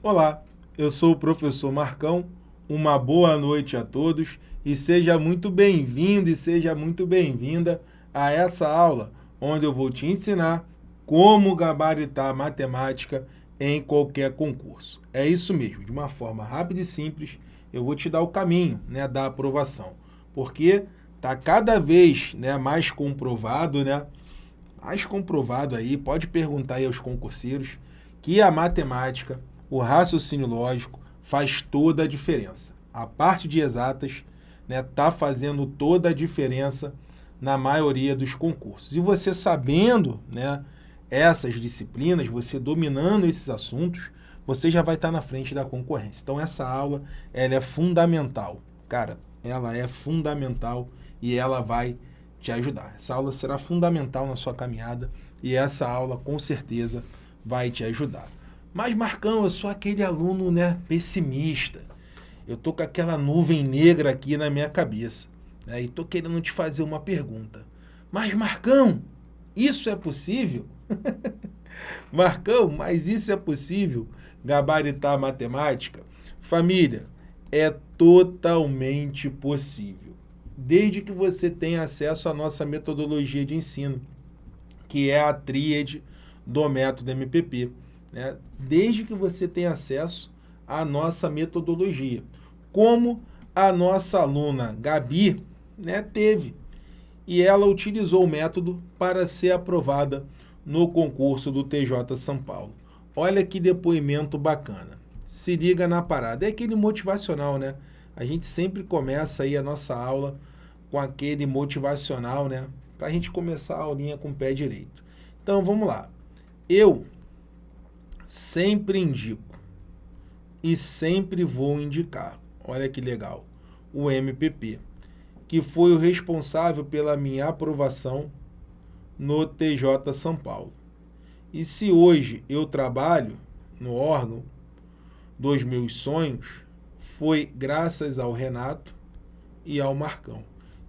Olá, eu sou o professor Marcão, uma boa noite a todos e seja muito bem-vindo e seja muito bem-vinda a essa aula, onde eu vou te ensinar como gabaritar matemática em qualquer concurso. É isso mesmo, de uma forma rápida e simples, eu vou te dar o caminho né, da aprovação, porque está cada vez né, mais comprovado, né, mais comprovado aí, pode perguntar aí aos concurseiros, que a matemática, o raciocínio lógico, faz toda a diferença. A parte de exatas está né, tá fazendo toda a diferença na maioria dos concursos. E você sabendo né, essas disciplinas, você dominando esses assuntos, você já vai estar tá na frente da concorrência. Então essa aula ela é fundamental. Cara, ela é fundamental e ela vai te ajudar. Essa aula será fundamental na sua caminhada e essa aula com certeza vai te ajudar. Mas Marcão, eu sou aquele aluno né, pessimista. Eu tô com aquela nuvem negra aqui na minha cabeça. Né, e tô querendo te fazer uma pergunta. Mas Marcão, isso é possível? Marcão, mas isso é possível? Gabaritar a matemática? Família, é totalmente possível desde que você tenha acesso à nossa metodologia de ensino, que é a tríade do método MPP. Né? Desde que você tenha acesso à nossa metodologia. Como a nossa aluna Gabi né, teve. E ela utilizou o método para ser aprovada no concurso do TJ São Paulo. Olha que depoimento bacana. Se liga na parada. É aquele motivacional, né? A gente sempre começa aí a nossa aula com aquele motivacional, né? Para a gente começar a aulinha com o pé direito. Então, vamos lá. Eu sempre indico e sempre vou indicar, olha que legal, o MPP, que foi o responsável pela minha aprovação no TJ São Paulo. E se hoje eu trabalho no órgão dos meus sonhos, foi graças ao Renato e ao Marcão.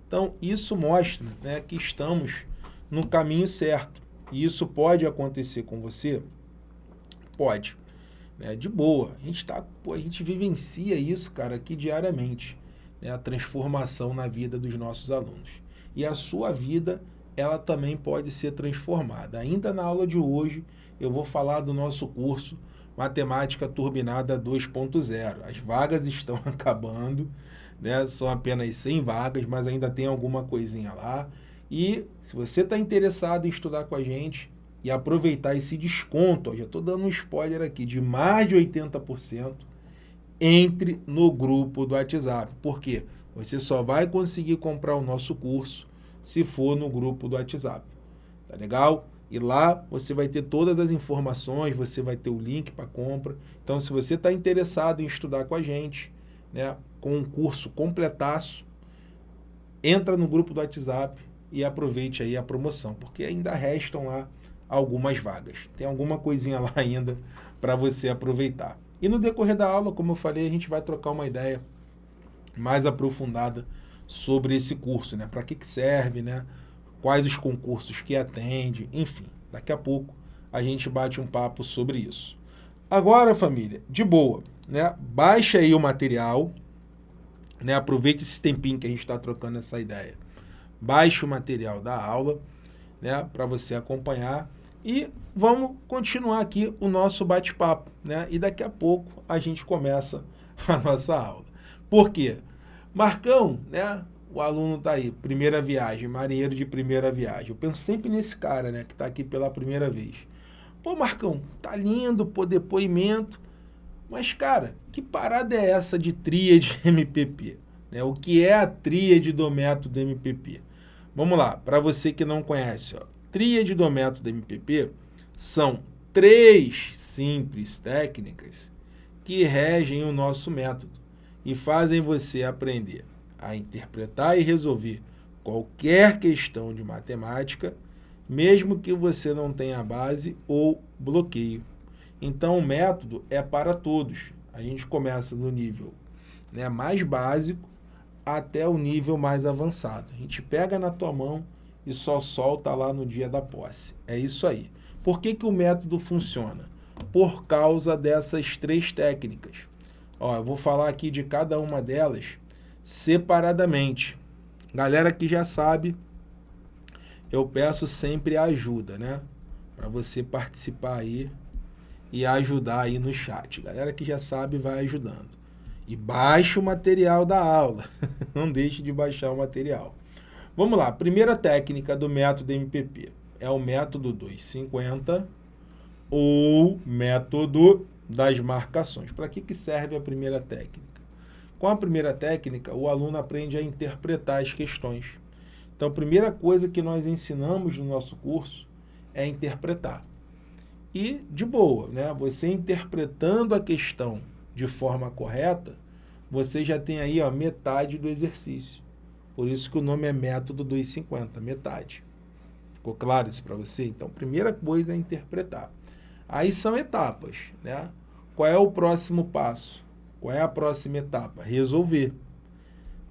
Então, isso mostra né, que estamos no caminho certo. E isso pode acontecer com você? Pode. Né, de boa. A gente, tá, pô, a gente vivencia isso, cara, aqui diariamente. Né, a transformação na vida dos nossos alunos. E a sua vida, ela também pode ser transformada. Ainda na aula de hoje, eu vou falar do nosso curso Matemática Turbinada 2.0. As vagas estão acabando, né? São apenas 100 vagas, mas ainda tem alguma coisinha lá. E se você está interessado em estudar com a gente e aproveitar esse desconto, ó, já estou dando um spoiler aqui, de mais de 80%, entre no grupo do WhatsApp. Por quê? Você só vai conseguir comprar o nosso curso se for no grupo do WhatsApp. Tá legal? E lá você vai ter todas as informações, você vai ter o link para compra. Então, se você está interessado em estudar com a gente, né, com um curso completaço, entra no grupo do WhatsApp e aproveite aí a promoção, porque ainda restam lá algumas vagas. Tem alguma coisinha lá ainda para você aproveitar. E no decorrer da aula, como eu falei, a gente vai trocar uma ideia mais aprofundada sobre esse curso, né? Para que, que serve, né? Quais os concursos que atende, enfim. Daqui a pouco a gente bate um papo sobre isso. Agora, família, de boa, né? Baixa aí o material, né? Aproveite esse tempinho que a gente está trocando essa ideia. Baixe o material da aula, né? Para você acompanhar e vamos continuar aqui o nosso bate-papo, né? E daqui a pouco a gente começa a nossa aula. Por quê? Marcão, né? O aluno está aí, primeira viagem, marinheiro de primeira viagem. Eu penso sempre nesse cara, né? Que está aqui pela primeira vez. Pô, Marcão, tá lindo, pô, depoimento. Mas, cara, que parada é essa de tríade MPP? Né? O que é a tríade do método MPP? Vamos lá, para você que não conhece, ó, tríade do método MPP são três simples técnicas que regem o nosso método e fazem você aprender a interpretar e resolver qualquer questão de matemática, mesmo que você não tenha base ou bloqueio. Então, o método é para todos. A gente começa no nível né, mais básico até o nível mais avançado. A gente pega na tua mão e só solta lá no dia da posse. É isso aí. Por que, que o método funciona? por causa dessas três técnicas. Ó, eu vou falar aqui de cada uma delas separadamente. Galera que já sabe, eu peço sempre ajuda, né? Para você participar aí e ajudar aí no chat. Galera que já sabe, vai ajudando. E baixe o material da aula. Não deixe de baixar o material. Vamos lá, primeira técnica do método MPP é o método 250 ou método das marcações. Para que, que serve a primeira técnica? Com a primeira técnica, o aluno aprende a interpretar as questões. Então, a primeira coisa que nós ensinamos no nosso curso é interpretar. E, de boa, né? você interpretando a questão de forma correta, você já tem aí ó, metade do exercício. Por isso que o nome é método 250, metade. Ficou claro isso para você? Então, primeira coisa é interpretar. Aí são etapas, né? Qual é o próximo passo? Qual é a próxima etapa? Resolver.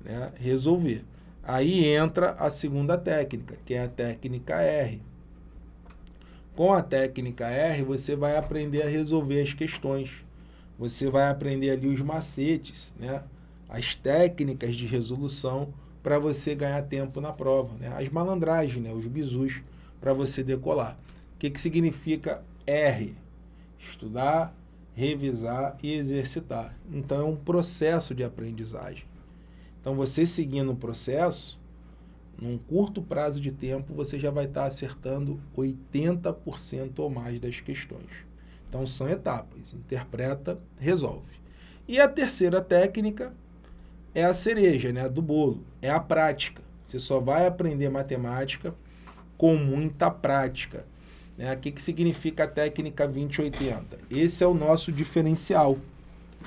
Né? Resolver. Aí entra a segunda técnica, que é a técnica R. Com a técnica R, você vai aprender a resolver as questões. Você vai aprender ali os macetes, né? as técnicas de resolução para você ganhar tempo na prova. Né? As malandragens, né? os bizus, para você decolar. O que, que significa R? Estudar, revisar e exercitar. Então, é um processo de aprendizagem. Então, você seguindo o processo, num curto prazo de tempo, você já vai estar acertando 80% ou mais das questões. Então, são etapas. Interpreta, resolve. E a terceira técnica é a cereja né, do bolo, é a prática. Você só vai aprender matemática com muita prática. Né? O que, que significa a técnica 2080? Esse é o nosso diferencial.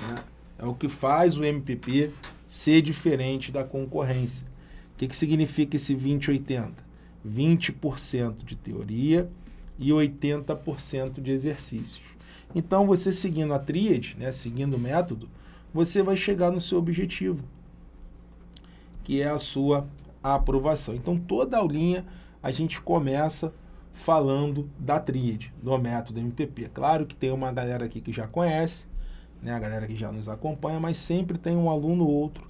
Né? É o que faz o MPP ser diferente da concorrência. O que, que significa esse 2080? 20% de teoria e 80% de exercícios. Então, você seguindo a tríade, né, seguindo o método, você vai chegar no seu objetivo, que é a sua aprovação. Então, toda aulinha a gente começa falando da tríade, do método MPP. Claro que tem uma galera aqui que já conhece, né, a galera que já nos acompanha, mas sempre tem um aluno ou outro,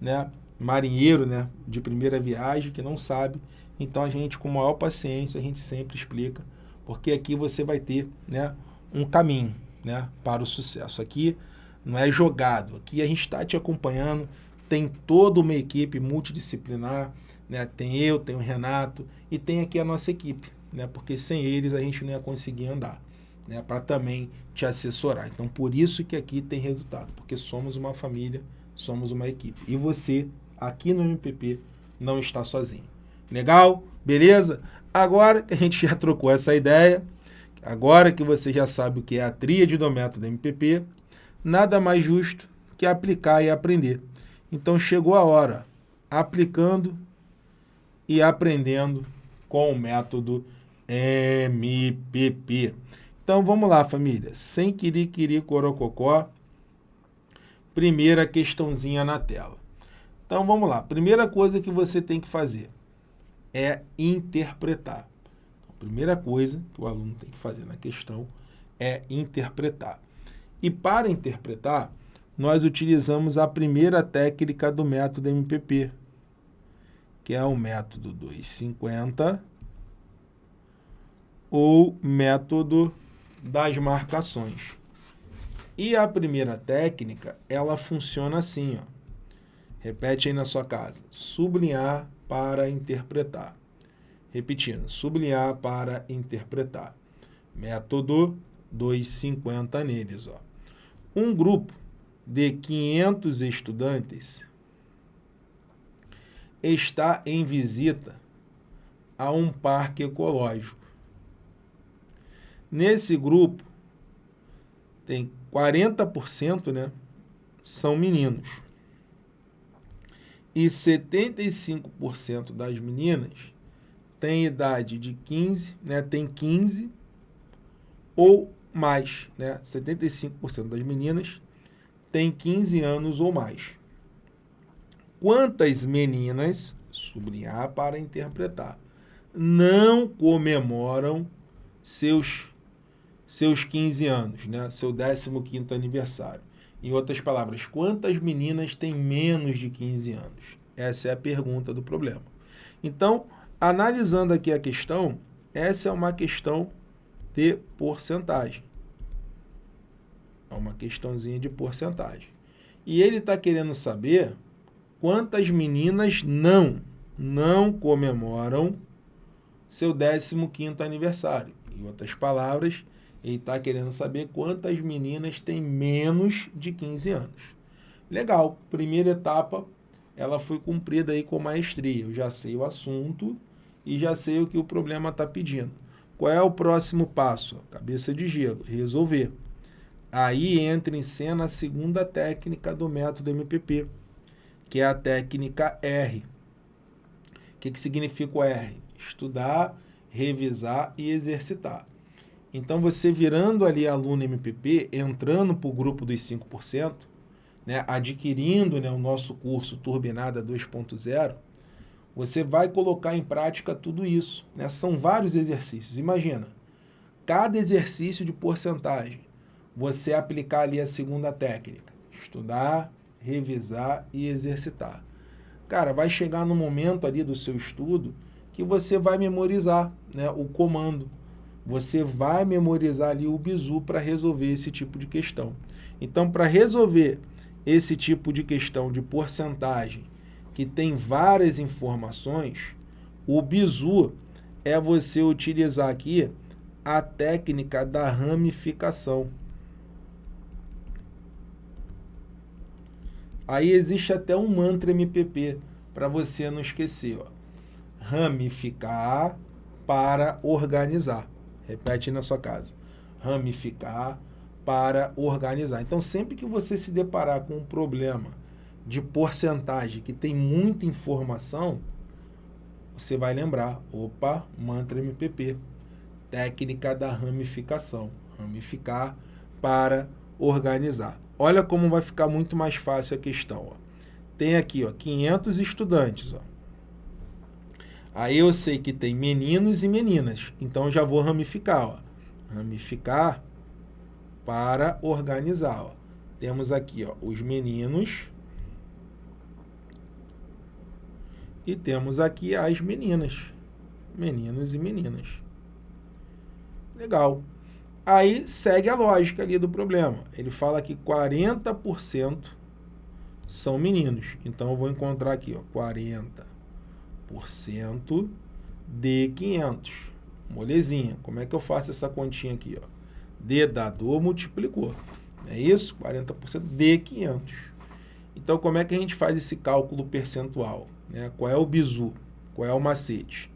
né, marinheiro, né, de primeira viagem que não sabe. Então, a gente, com maior paciência, a gente sempre explica, porque aqui você vai ter, né, um caminho né, para o sucesso. Aqui não é jogado, aqui a gente está te acompanhando, tem toda uma equipe multidisciplinar, né, tem eu, tem o Renato e tem aqui a nossa equipe, né, porque sem eles a gente não ia conseguir andar. Né, para também te assessorar. Então, por isso que aqui tem resultado, porque somos uma família, somos uma equipe. E você, aqui no MPP, não está sozinho. Legal? Beleza? Agora que a gente já trocou essa ideia, Agora que você já sabe o que é a tríade do método MPP, nada mais justo que aplicar e aprender. Então chegou a hora, aplicando e aprendendo com o método MPP. Então vamos lá, família. Sem querer corococó, primeira questãozinha na tela. Então vamos lá. Primeira coisa que você tem que fazer é interpretar primeira coisa que o aluno tem que fazer na questão é interpretar. E para interpretar, nós utilizamos a primeira técnica do método MPP, que é o método 250 ou método das marcações. E a primeira técnica, ela funciona assim, ó. Repete aí na sua casa. Sublinhar para interpretar. Repetindo, sublinhar para interpretar. Método 250 neles. Ó. Um grupo de 500 estudantes está em visita a um parque ecológico. Nesse grupo, tem 40% né, são meninos. E 75% das meninas tem idade de 15, né, tem 15 ou mais, né, 75% das meninas tem 15 anos ou mais. Quantas meninas, sublinhar para interpretar, não comemoram seus seus 15 anos, né? seu 15º aniversário. Em outras palavras, quantas meninas têm menos de 15 anos? Essa é a pergunta do problema. Então, analisando aqui a questão, essa é uma questão de porcentagem. É uma questãozinha de porcentagem. E ele está querendo saber quantas meninas não, não comemoram seu 15º aniversário. Em outras palavras, ele está querendo saber quantas meninas têm menos de 15 anos. Legal, primeira etapa, ela foi cumprida aí com maestria. Eu já sei o assunto e já sei o que o problema está pedindo. Qual é o próximo passo? Cabeça de gelo, resolver. Aí entra em cena a segunda técnica do método MPP, que é a técnica R. O que, que significa o R? Estudar, revisar e exercitar. Então, você virando ali aluno MPP, entrando para o grupo dos 5%, né, adquirindo né, o nosso curso Turbinada 2.0, você vai colocar em prática tudo isso. Né? São vários exercícios. Imagina, cada exercício de porcentagem, você aplicar ali a segunda técnica. Estudar, revisar e exercitar. Cara, vai chegar no momento ali do seu estudo que você vai memorizar né, o comando você vai memorizar ali o bizu para resolver esse tipo de questão. Então, para resolver esse tipo de questão de porcentagem, que tem várias informações, o bizu é você utilizar aqui a técnica da ramificação. Aí existe até um mantra MPP para você não esquecer. Ó. Ramificar para organizar. Repete na sua casa. Ramificar para organizar. Então, sempre que você se deparar com um problema de porcentagem que tem muita informação, você vai lembrar, opa, mantra MPP, técnica da ramificação. Ramificar para organizar. Olha como vai ficar muito mais fácil a questão. Ó. Tem aqui ó, 500 estudantes. Ó. Aí eu sei que tem meninos e meninas. Então, já vou ramificar. Ó. Ramificar para organizar. Ó. Temos aqui ó, os meninos. E temos aqui as meninas. Meninos e meninas. Legal. Aí segue a lógica ali do problema. Ele fala que 40% são meninos. Então, eu vou encontrar aqui, ó, 40 de 500. Molezinha. Como é que eu faço essa continha aqui? Ó? D dador multiplicou. É isso? 40% de 500. Então, como é que a gente faz esse cálculo percentual? Né? Qual é o bizu? Qual é o macete?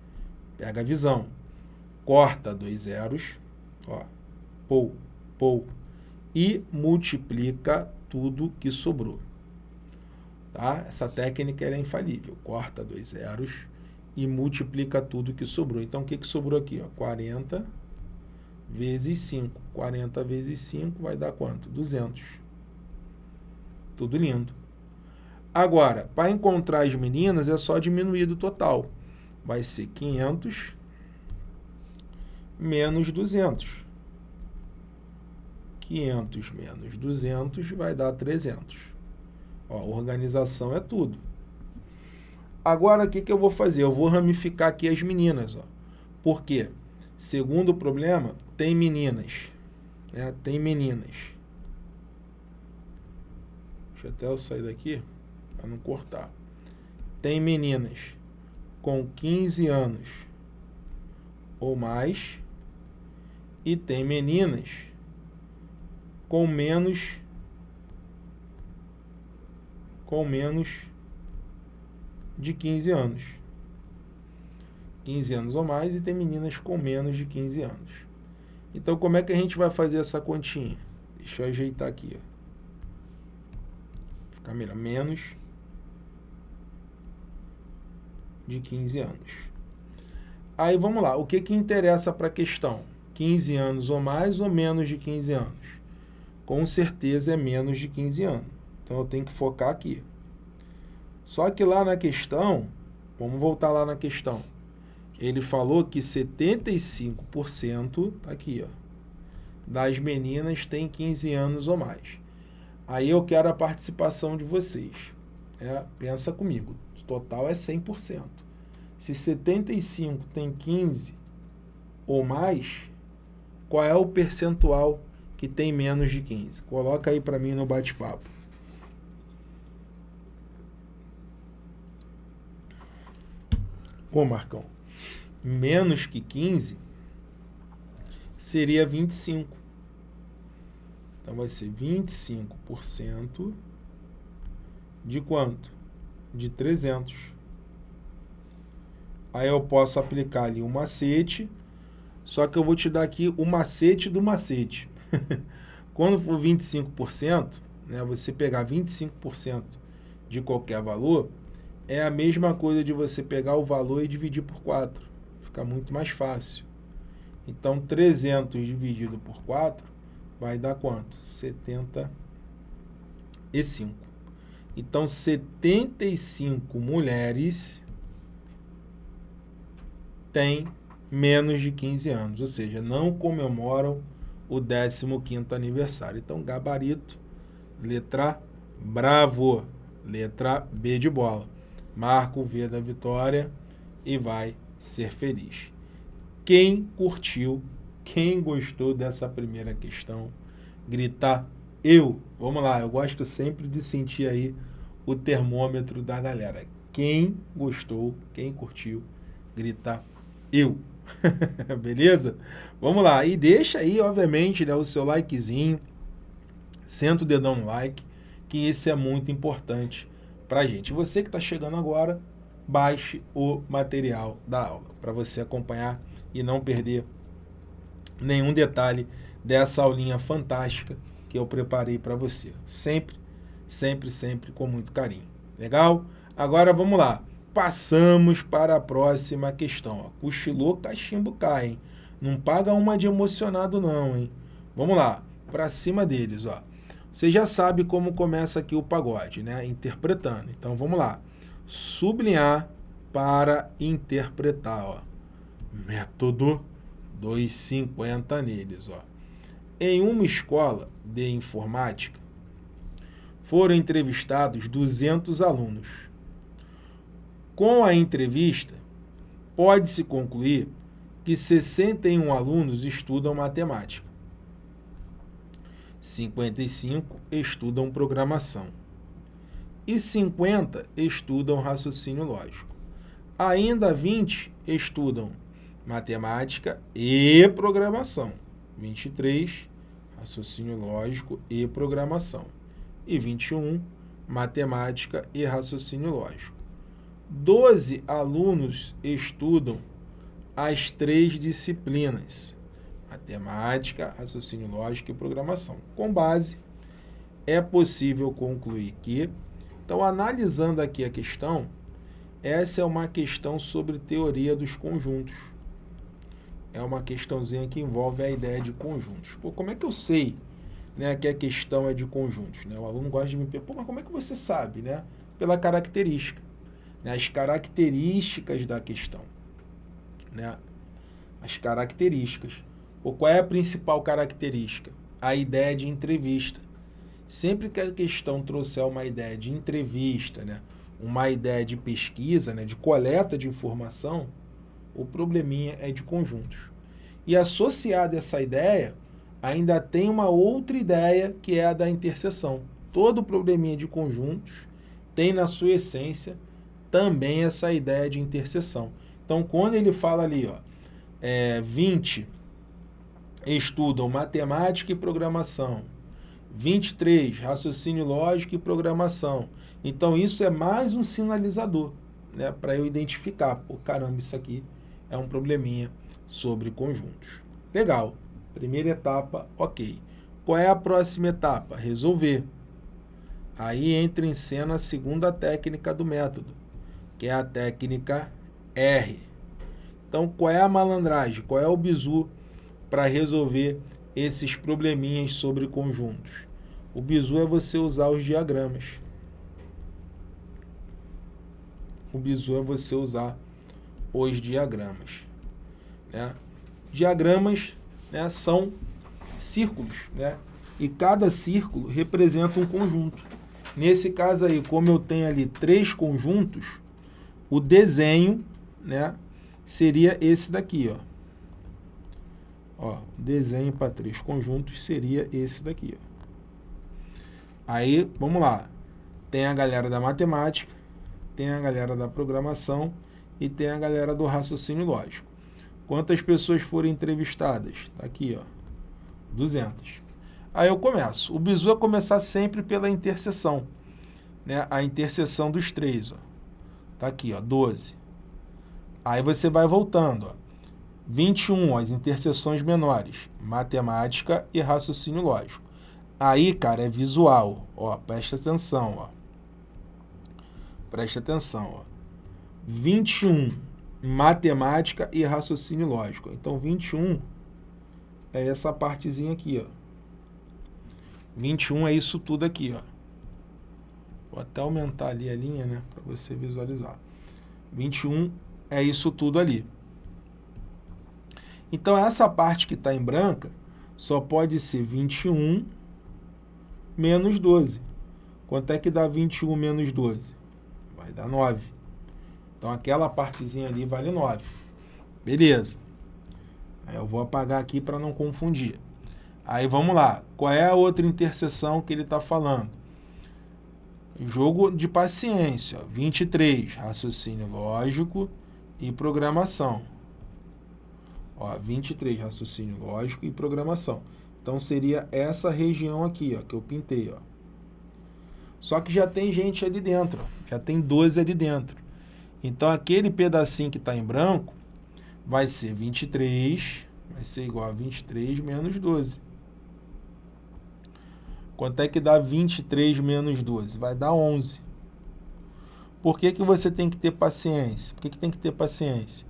Pega a visão. Corta dois zeros. Ó, pou, pou. E multiplica tudo que sobrou. Tá? Essa técnica é infalível. Corta dois zeros e multiplica tudo que sobrou. Então, o que, que sobrou aqui? Ó? 40 vezes 5. 40 vezes 5 vai dar quanto? 200. Tudo lindo. Agora, para encontrar as meninas, é só diminuir do total. Vai ser 500 menos 200. 500 menos 200 vai dar 300. Ó, organização é tudo. Agora, o que, que eu vou fazer? Eu vou ramificar aqui as meninas. Ó. Por quê? Segundo problema, tem meninas. Né? Tem meninas. Deixa até eu sair daqui para não cortar. Tem meninas com 15 anos ou mais e tem meninas com menos com menos de 15 anos. 15 anos ou mais e tem meninas com menos de 15 anos. Então, como é que a gente vai fazer essa continha? Deixa eu ajeitar aqui. Ó. Ficar melhor. Menos de 15 anos. Aí, vamos lá. O que, que interessa para a questão? 15 anos ou mais ou menos de 15 anos? Com certeza é menos de 15 anos. Então, eu tenho que focar aqui. Só que lá na questão, vamos voltar lá na questão, ele falou que 75%, tá aqui, ó, das meninas tem 15 anos ou mais. Aí eu quero a participação de vocês. É, pensa comigo, o total é 100%. Se 75 tem 15 ou mais, qual é o percentual que tem menos de 15? Coloca aí para mim no bate-papo. Ô, Marcão, menos que 15 seria 25. Então vai ser 25% de quanto? De 300. Aí eu posso aplicar ali um macete, só que eu vou te dar aqui o macete do macete. Quando for 25%, né, você pegar 25% de qualquer valor, é a mesma coisa de você pegar o valor e dividir por 4. Fica muito mais fácil. Então, 300 dividido por 4 vai dar quanto? 75. Então, 75 mulheres têm menos de 15 anos, ou seja, não comemoram o 15º aniversário. Então, gabarito, letra bravo, letra B de bola. Marca o V da vitória e vai ser feliz. Quem curtiu, quem gostou dessa primeira questão, gritar eu. Vamos lá, eu gosto sempre de sentir aí o termômetro da galera. Quem gostou, quem curtiu, grita eu. Beleza? Vamos lá. E deixa aí, obviamente, né, o seu likezinho. Senta o dedão no like, que isso é muito importante pra gente. Você que está chegando agora, baixe o material da aula para você acompanhar e não perder nenhum detalhe dessa aulinha fantástica que eu preparei para você. Sempre, sempre, sempre com muito carinho. Legal? Agora vamos lá. Passamos para a próxima questão. Ó. Cochilou, cachimbo cai, hein? Não paga uma de emocionado não, hein? Vamos lá, para cima deles, ó. Você já sabe como começa aqui o pagode, né? Interpretando. Então vamos lá. Sublinhar para interpretar, ó. Método 250 neles, ó. Em uma escola de informática, foram entrevistados 200 alunos. Com a entrevista, pode-se concluir que 61 alunos estudam matemática, 55 estudam programação e 50 estudam raciocínio lógico. Ainda 20 estudam matemática e programação. 23, raciocínio lógico e programação. E 21, matemática e raciocínio lógico. 12 alunos estudam as três disciplinas, matemática, raciocínio lógico e programação. Com base, é possível concluir que, então analisando aqui a questão, essa é uma questão sobre teoria dos conjuntos é uma questãozinha que envolve a ideia de conjuntos. Pô, como é que eu sei né, que a questão é de conjuntos? Né? O aluno gosta de me perguntar, mas como é que você sabe? Né? Pela característica. Né? As características da questão. Né? As características. Pô, qual é a principal característica? A ideia de entrevista. Sempre que a questão trouxer uma ideia de entrevista, né? uma ideia de pesquisa, né? de coleta de informação, o probleminha é de conjuntos. E associado a essa ideia, ainda tem uma outra ideia que é a da interseção. Todo probleminha de conjuntos tem na sua essência também essa ideia de interseção. Então, quando ele fala ali, ó, é, 20 estudam matemática e programação, 23 raciocínio lógico e programação. Então, isso é mais um sinalizador né, para eu identificar, pô, caramba, isso aqui é um probleminha sobre conjuntos. Legal. Primeira etapa, ok. Qual é a próxima etapa? Resolver. Aí entra em cena a segunda técnica do método, que é a técnica R. Então, qual é a malandragem? Qual é o bizu para resolver esses probleminhas sobre conjuntos? O bizu é você usar os diagramas. O bizu é você usar os diagramas. Né? Diagramas né, são círculos, né? E cada círculo representa um conjunto. Nesse caso aí, como eu tenho ali três conjuntos, o desenho, né, seria esse daqui, ó. Ó, desenho para três conjuntos seria esse daqui, ó. Aí, vamos lá. Tem a galera da matemática, tem a galera da programação e tem a galera do raciocínio lógico. Quantas pessoas foram entrevistadas? Tá aqui, ó. 200. Aí eu começo. O bizu é começar sempre pela interseção. Né? A interseção dos três, ó. Tá aqui, ó, 12. Aí você vai voltando, ó. 21, ó, as interseções menores, matemática e raciocínio lógico. Aí, cara, é visual, ó, presta atenção, ó. Presta atenção, ó. 21, matemática e raciocínio lógico. Então, 21 é essa partezinha aqui, ó. 21 é isso tudo aqui, ó. Vou até aumentar ali a linha, né, para você visualizar. 21 é isso tudo ali. Então, essa parte que está em branca só pode ser 21 menos 12. Quanto é que dá 21 menos 12? Vai dar 9. Então, aquela partezinha ali vale 9. Beleza. Eu vou apagar aqui para não confundir. Aí vamos lá. Qual é a outra interseção que ele está falando? Jogo de paciência. 23. Raciocínio lógico e programação. Ó, 23. Raciocínio lógico e programação. Então seria essa região aqui, ó, que eu pintei, ó. Só que já tem gente ali dentro, já tem 12 ali dentro. Então aquele pedacinho que está em branco vai ser 23, vai ser igual a 23 menos 12. Quanto é que dá 23 menos 12? Vai dar 11. Por que, que você tem que ter paciência? Por que, que tem que ter paciência?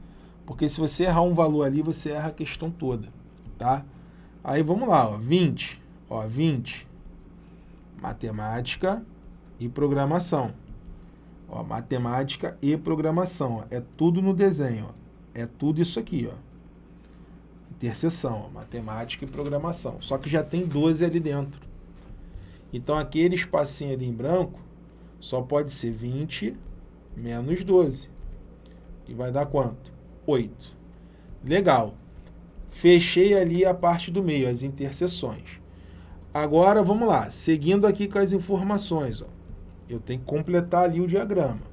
Porque se você errar um valor ali, você erra a questão toda, tá? Aí vamos lá, ó, 20. Ó, 20. Matemática e programação. Ó, matemática e programação. Ó, é tudo no desenho. Ó. É tudo isso aqui. Ó. Interseção. Ó, matemática e programação. Só que já tem 12 ali dentro. Então, aquele espacinho ali em branco só pode ser 20 menos 12. E vai dar quanto? 8. Legal. Fechei ali a parte do meio, as interseções. Agora, vamos lá. Seguindo aqui com as informações. Ó. Eu tenho que completar ali o diagrama.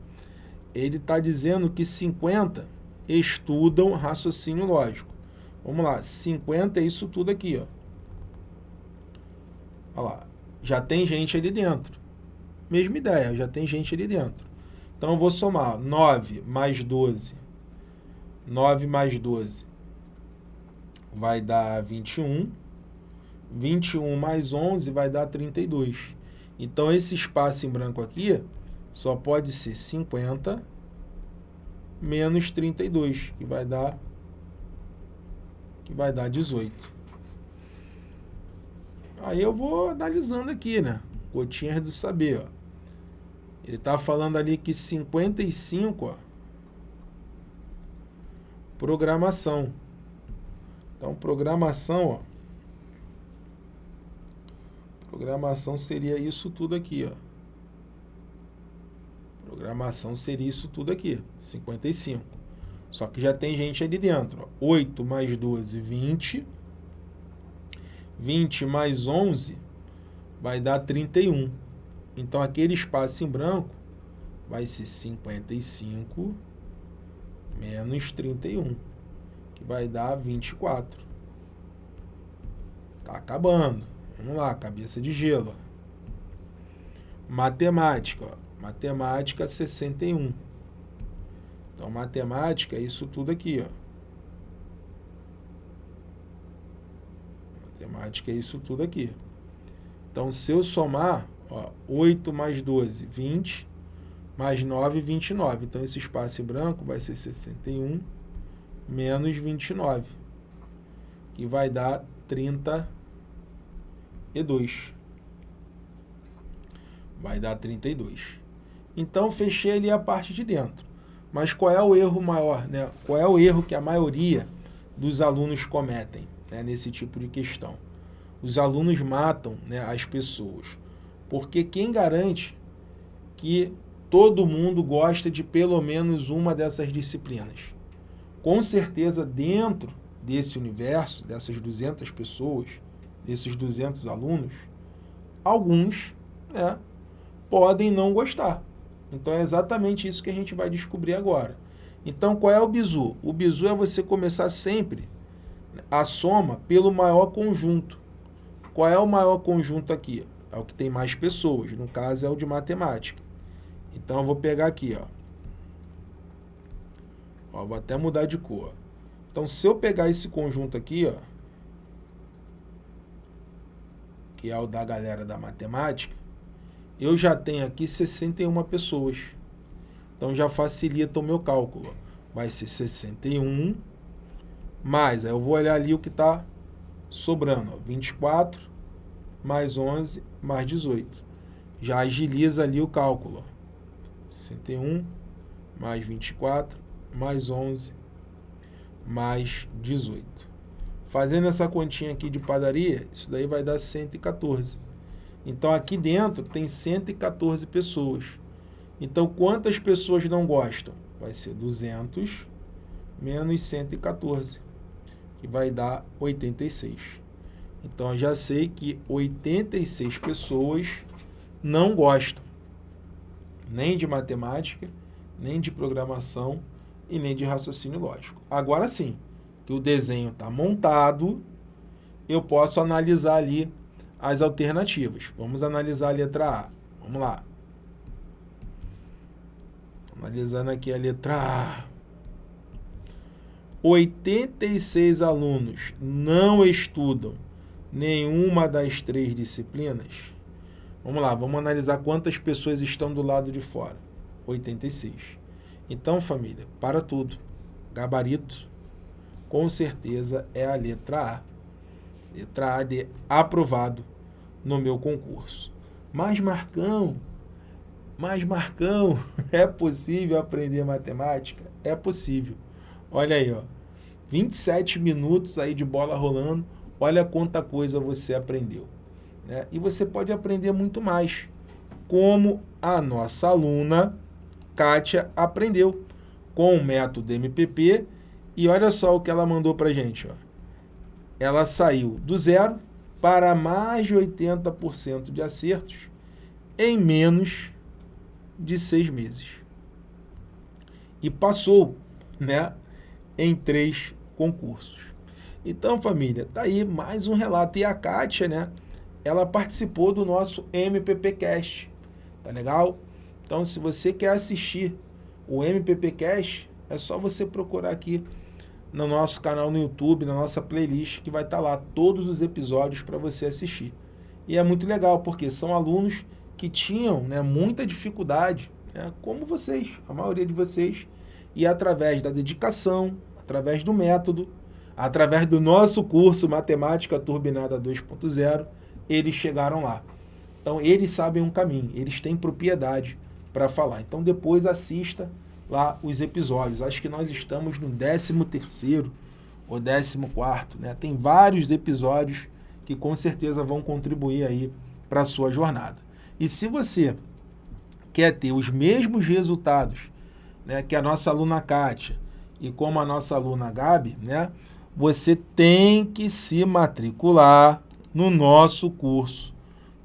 Ele está dizendo que 50 estudam raciocínio lógico. Vamos lá. 50 é isso tudo aqui. Ó. Olha lá já tem gente ali dentro. Mesma ideia, já tem gente ali dentro. Então, eu vou somar 9 mais 12. 9 mais 12 vai dar 21. 21 mais 11 vai dar 32. Então, esse espaço em branco aqui só pode ser 50 menos 32, que vai dar, que vai dar 18. Aí eu vou analisando aqui, né? Gotinhas do saber, ó. Ele está falando ali que 55, ó, programação. Então, programação, ó. Programação seria isso tudo aqui, ó. Programação seria isso tudo aqui, 55. Só que já tem gente ali dentro, ó. 8 mais 12, 20. 20 mais 11 vai dar 31. Então, aquele espaço em branco vai ser 55 menos 31, que vai dar 24. Tá acabando. Vamos lá, cabeça de gelo. Matemática, ó. matemática 61. Então, matemática é isso tudo aqui, ó. Matemática é isso tudo aqui. Então, se eu somar, ó, 8 mais 12, 20, mais 9, 29. Então, esse espaço branco vai ser 61 menos 29, que vai dar 32. Vai dar 32. Então, fechei ali a parte de dentro. Mas qual é o erro maior? Né? Qual é o erro que a maioria dos alunos cometem? né, nesse tipo de questão. Os alunos matam né, as pessoas. Porque quem garante que todo mundo gosta de pelo menos uma dessas disciplinas? Com certeza, dentro desse universo, dessas 200 pessoas, desses 200 alunos, alguns né, podem não gostar. Então é exatamente isso que a gente vai descobrir agora. Então qual é o bizu? O bizu é você começar sempre a soma pelo maior conjunto. Qual é o maior conjunto aqui? É o que tem mais pessoas, no caso é o de matemática. Então eu vou pegar aqui, ó. ó vou até mudar de cor. Então se eu pegar esse conjunto aqui, ó, que é o da galera da matemática, eu já tenho aqui 61 pessoas. Então já facilita o meu cálculo. Vai ser 61 mais, aí eu vou olhar ali o que está sobrando. Ó, 24 mais 11 mais 18. Já agiliza ali o cálculo. Ó. 61 mais 24 mais 11 mais 18. Fazendo essa continha aqui de padaria, isso daí vai dar 114. Então aqui dentro tem 114 pessoas. Então quantas pessoas não gostam? Vai ser 200 menos 114, que vai dar 86. Então eu já sei que 86 pessoas não gostam nem de matemática, nem de programação e nem de raciocínio lógico. Agora sim, que o desenho está montado, eu posso analisar ali as alternativas. Vamos analisar a letra A. Vamos lá. Analisando aqui a letra A. 86 alunos não estudam nenhuma das três disciplinas. Vamos lá, vamos analisar quantas pessoas estão do lado de fora. 86. Então, família, para tudo. Gabarito, com certeza, é a letra A letra A de aprovado no meu concurso. Mas Marcão, mas Marcão, é possível aprender matemática? É possível. Olha aí, ó. 27 minutos aí de bola rolando, olha quanta coisa você aprendeu. Né? E você pode aprender muito mais, como a nossa aluna Kátia aprendeu com o método MPP. E olha só o que ela mandou para gente. Ó ela saiu do zero para mais de 80% de acertos em menos de seis meses. E passou né, em três concursos. Então, família, tá aí mais um relato. E a Kátia, né, ela participou do nosso MPPcast. Tá legal? Então, se você quer assistir o MPPcast, é só você procurar aqui no nosso canal no YouTube, na nossa playlist, que vai estar tá lá todos os episódios para você assistir. E é muito legal, porque são alunos que tinham né, muita dificuldade, né, como vocês, a maioria de vocês, e através da dedicação, através do método, através do nosso curso Matemática Turbinada 2.0, eles chegaram lá. Então, eles sabem um caminho, eles têm propriedade para falar. Então, depois assista lá os episódios. Acho que nós estamos no 13º ou 14º, né? Tem vários episódios que com certeza vão contribuir aí para a sua jornada. E se você quer ter os mesmos resultados né, que a nossa aluna Kátia e como a nossa aluna Gabi, né, você tem que se matricular no nosso curso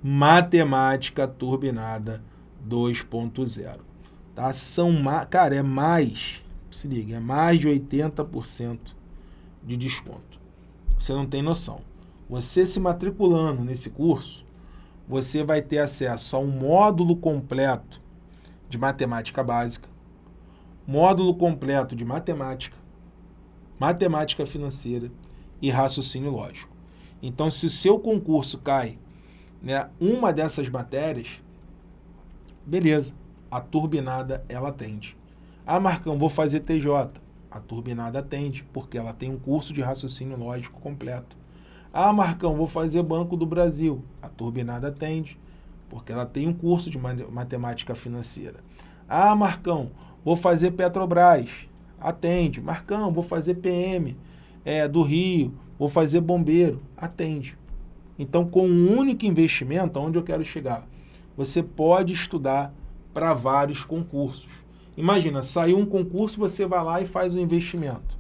Matemática Turbinada 2.0. Tá? São, cara, é mais, se liga, é mais de 80% de desconto. Você não tem noção. Você se matriculando nesse curso, você vai ter acesso a um módulo completo de matemática básica, módulo completo de matemática, matemática financeira e raciocínio lógico. Então, se o seu concurso cai né, uma dessas matérias, beleza a turbinada ela atende. Ah, Marcão, vou fazer TJ. A turbinada atende, porque ela tem um curso de raciocínio lógico completo. Ah, Marcão, vou fazer Banco do Brasil. A turbinada atende, porque ela tem um curso de matemática financeira. Ah, Marcão, vou fazer Petrobras. Atende. Marcão, vou fazer PM é, do Rio. Vou fazer bombeiro. Atende. Então, com um único investimento, aonde eu quero chegar? Você pode estudar para vários concursos. Imagina, saiu um concurso, você vai lá e faz um investimento.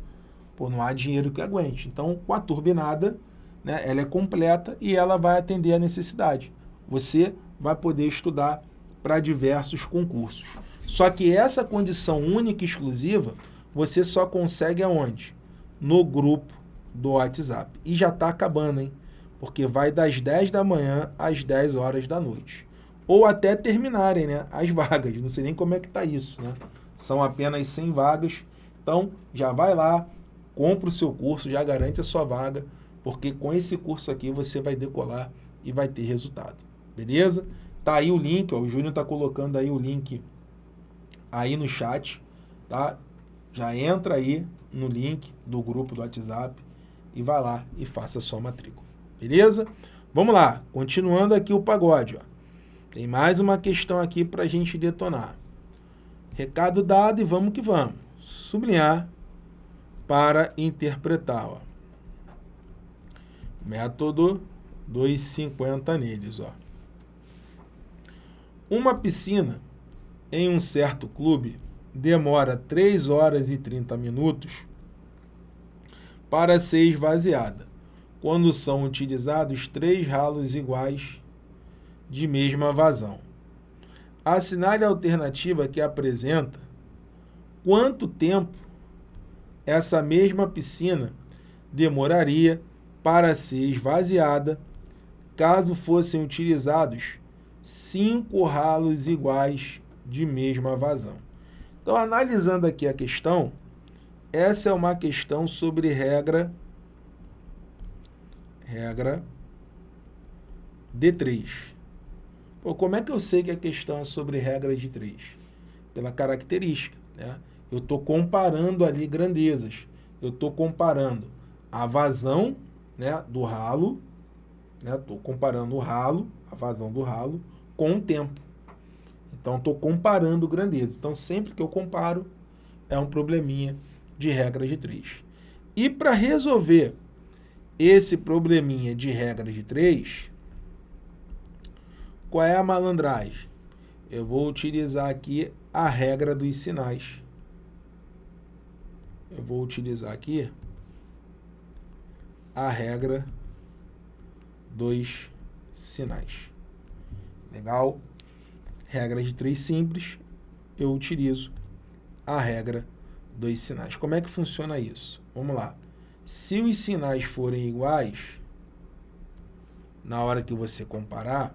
Pô, não há dinheiro que aguente. Então, com a turbinada, né, ela é completa e ela vai atender a necessidade. Você vai poder estudar para diversos concursos. Só que essa condição única e exclusiva, você só consegue aonde? No grupo do WhatsApp. E já está acabando, hein? Porque vai das 10 da manhã às 10 horas da noite. Ou até terminarem né, as vagas. Não sei nem como é que está isso, né? São apenas 100 vagas. Então, já vai lá, compra o seu curso, já garante a sua vaga, porque com esse curso aqui você vai decolar e vai ter resultado. Beleza? Tá aí o link, ó, o Júnior está colocando aí o link aí no chat, tá? Já entra aí no link do grupo do WhatsApp e vai lá e faça sua matrícula. Beleza? Vamos lá, continuando aqui o pagode, ó. Tem mais uma questão aqui para a gente detonar. Recado dado e vamos que vamos. Sublinhar para interpretar. Ó. Método 250 neles. Ó. Uma piscina em um certo clube demora 3 horas e 30 minutos para ser esvaziada, quando são utilizados três ralos iguais de mesma vazão. Assinale a alternativa que apresenta quanto tempo essa mesma piscina demoraria para ser esvaziada caso fossem utilizados cinco ralos iguais de mesma vazão. Então, analisando aqui a questão, essa é uma questão sobre regra regra D3. Pô, como é que eu sei que a questão é sobre regra de três? Pela característica. Né? Eu estou comparando ali grandezas. Eu estou comparando a vazão né, do ralo, estou né? comparando o ralo, a vazão do ralo, com o tempo. Então, estou comparando grandezas. Então, sempre que eu comparo, é um probleminha de regra de três. E para resolver esse probleminha de regra de três, qual é a malandragem? Eu vou utilizar aqui a regra dos sinais. Eu vou utilizar aqui a regra dos sinais. Legal? Regra de três simples, eu utilizo a regra dos sinais. Como é que funciona isso? Vamos lá. Se os sinais forem iguais, na hora que você comparar,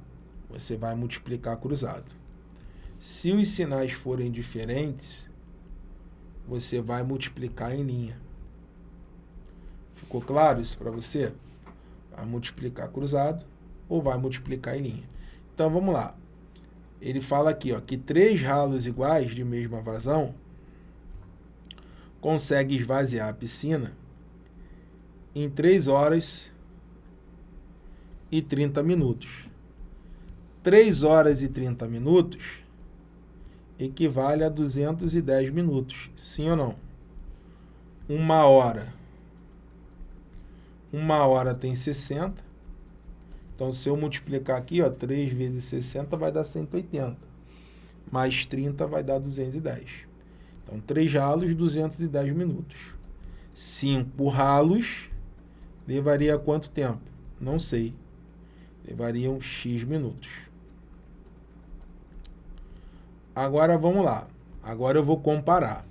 você vai multiplicar cruzado. Se os sinais forem diferentes, você vai multiplicar em linha. Ficou claro isso para você? Vai multiplicar cruzado ou vai multiplicar em linha. Então, vamos lá. Ele fala aqui ó, que três ralos iguais de mesma vazão consegue esvaziar a piscina em 3 horas e 30 minutos. 3 horas e 30 minutos equivale a 210 minutos, sim ou não? Uma hora. Uma hora tem 60. Então, se eu multiplicar aqui, ó, 3 vezes 60 vai dar 180. Mais 30 vai dar 210. Então, 3 ralos, 210 minutos. 5 ralos levaria quanto tempo? Não sei. Levariam X minutos. Agora vamos lá. Agora eu vou comparar.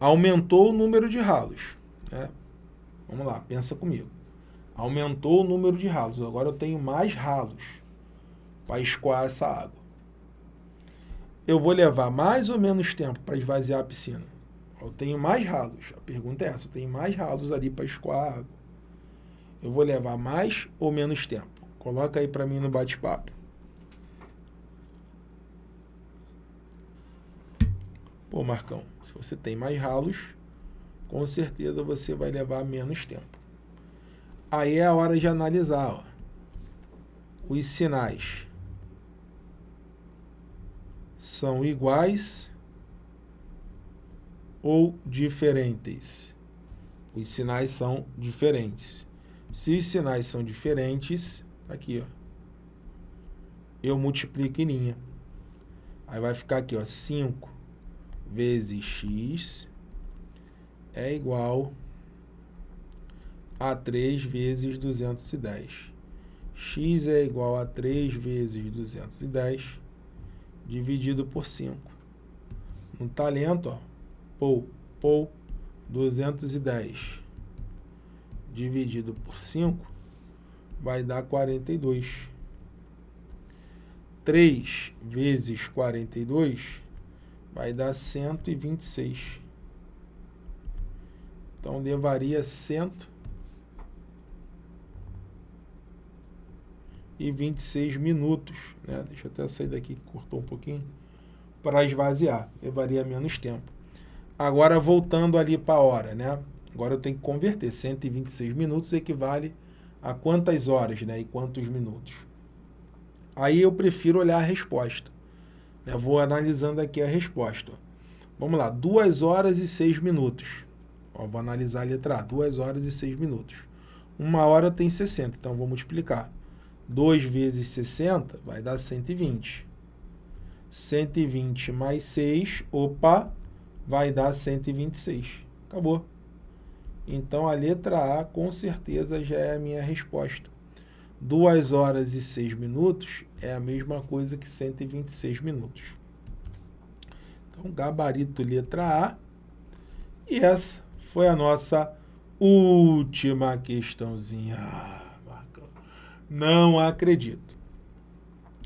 Aumentou o número de ralos. Né? Vamos lá, pensa comigo. Aumentou o número de ralos. Agora eu tenho mais ralos para escoar essa água. Eu vou levar mais ou menos tempo para esvaziar a piscina? Eu tenho mais ralos. A pergunta é essa. Eu tenho mais ralos ali para escoar a água. Eu vou levar mais ou menos tempo? Coloca aí para mim no bate-papo. Pô, Marcão, se você tem mais ralos, com certeza você vai levar menos tempo. Aí é a hora de analisar ó, os sinais. São iguais ou diferentes? Os sinais são diferentes. Se os sinais são diferentes, tá aqui, ó, eu multiplico em linha. Aí vai ficar aqui, ó, 5 vezes x é igual a 3 vezes 210. x é igual a 3 vezes 210 dividido por 5. No talento, ó, pou, pou, 210 dividido por 5 vai dar 42. 3 vezes 42 vai dar 126. Então, levaria 126 minutos, né? Deixa eu até sair daqui que cortou um pouquinho, para esvaziar. Levaria menos tempo. Agora, voltando ali para a hora, né? Agora eu tenho que converter. 126 minutos equivale a quantas horas, né? E quantos minutos. Aí eu prefiro olhar a resposta. Eu vou analisando aqui a resposta. Vamos lá, 2 horas e 6 minutos. Ó, vou analisar a letra A, 2 horas e 6 minutos. Uma hora tem 60, então vou multiplicar. 2 vezes 60 vai dar 120. 120 mais 6, opa, vai dar 126. Acabou. Então, a letra A, com certeza, já é a minha resposta. 2 horas e 6 minutos é a mesma coisa que 126 minutos. Então, gabarito letra A. E essa foi a nossa última questãozinha. Não acredito.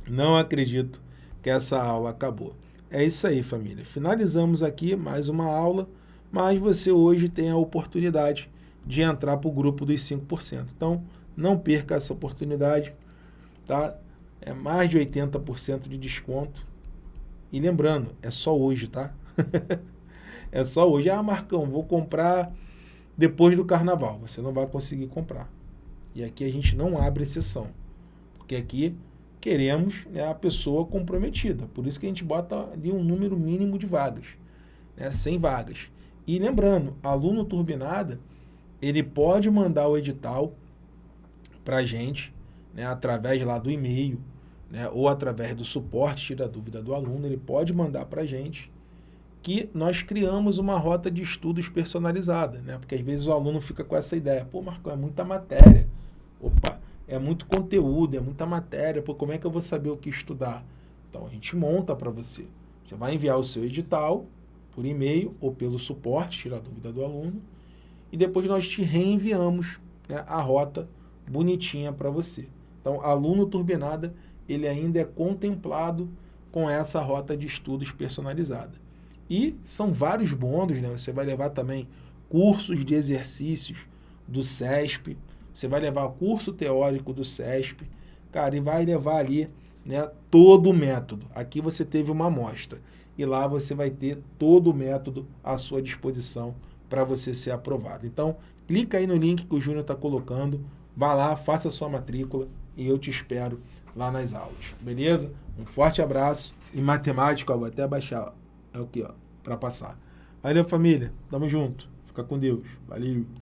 Não acredito que essa aula acabou. É isso aí, família. Finalizamos aqui mais uma aula mas você hoje tem a oportunidade de entrar para o grupo dos 5%. Então, não perca essa oportunidade, tá? É mais de 80% de desconto. E lembrando, é só hoje, tá? é só hoje. Ah, Marcão, vou comprar depois do carnaval. Você não vai conseguir comprar. E aqui a gente não abre exceção. Porque aqui queremos né, a pessoa comprometida. Por isso que a gente bota ali um número mínimo de vagas. Né, 100 vagas. E lembrando, aluno turbinada, ele pode mandar o edital para a gente, né, através lá do e-mail, né, ou através do suporte, tira a dúvida do aluno, ele pode mandar para a gente que nós criamos uma rota de estudos personalizada, né, porque às vezes o aluno fica com essa ideia, pô, Marcão, é muita matéria, opa, é muito conteúdo, é muita matéria, pô, como é que eu vou saber o que estudar? Então, a gente monta para você. Você vai enviar o seu edital, por e-mail ou pelo suporte, tirar a dúvida do aluno, e depois nós te reenviamos né, a rota bonitinha para você. Então, aluno turbinada, ele ainda é contemplado com essa rota de estudos personalizada. E são vários bônus, né? Você vai levar também cursos de exercícios do SESP, você vai levar curso teórico do SESP, cara, e vai levar ali né, todo o método. Aqui você teve uma amostra e lá você vai ter todo o método à sua disposição para você ser aprovado. Então, clica aí no link que o Júnior está colocando, vá lá, faça sua matrícula e eu te espero lá nas aulas, beleza? Um forte abraço. Em matemática, ó, vou até abaixar, ó, é o que, ó, para passar. Valeu, família. Tamo junto. Fica com Deus. Valeu.